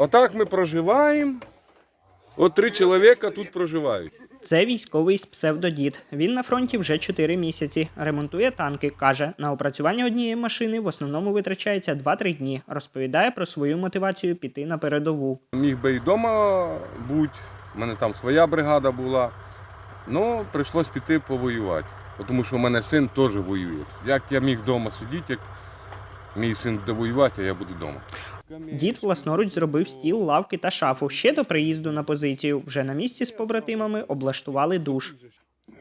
Отак ми проживаємо. От три чоловіка тут проживають. Це військовий з псевдодід. Він на фронті вже 4 місяці. Ремонтує танки. каже, на опрацювання однієї машини в основному витрачається 2-3 дні. Розповідає про свою мотивацію піти на передову. Міг би і вдома бути, в мене там своя бригада була. Ну, прийшлось піти повоювати. Тому що в мене син теж воює. Як я міг вдома сидіти, як мій син буде воювати, а я буду вдома. Дід власноруч зробив стіл, лавки та шафу. Ще до приїзду на позицію. Вже на місці з побратимами облаштували душ.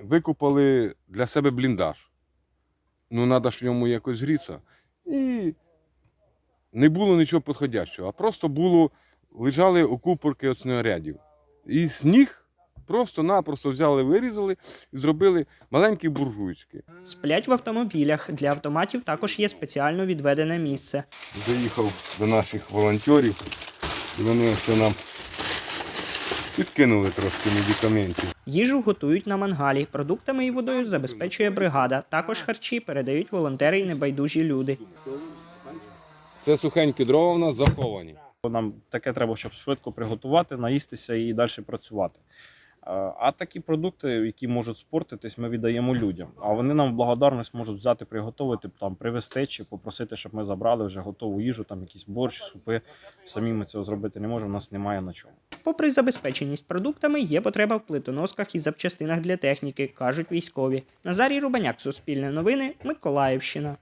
Викупали для себе бліндаж. Ну, треба ж в ньому якось грітися. І не було нічого підходящого, а просто було, лежали окупорки від снарядів. І сніг просто-напросто взяли, вирізали і зробили маленькі буржуйчики. Сплять в автомобілях. Для автоматів також є спеціально відведене місце. Доїхав до наших волонтерів, і вони все нам підкинули трошки медикаментів. Їжу готують на мангалі. Продуктами і водою забезпечує бригада. Також харчі передають волонтери й небайдужі люди. Це сухенькі дрова в нас заховані. Нам таке треба, щоб швидко приготувати, наїстися і далі працювати. Е, А такі продукти, які можуть спортитись, ми віддаємо людям. А вони нам в благодарність можуть взяти, приготувати, там привезти чи попросити, щоб ми забрали вже готову їжу, там якісь борщ, супи. Самі ми цього зробити не можемо, у нас немає на чому. Попри забезпеченість продуктами, є потреба в плитоносках і запчастинах для техніки, кажуть військові. Назарій Рубаняк, Суспільне новини, Миколаївщина.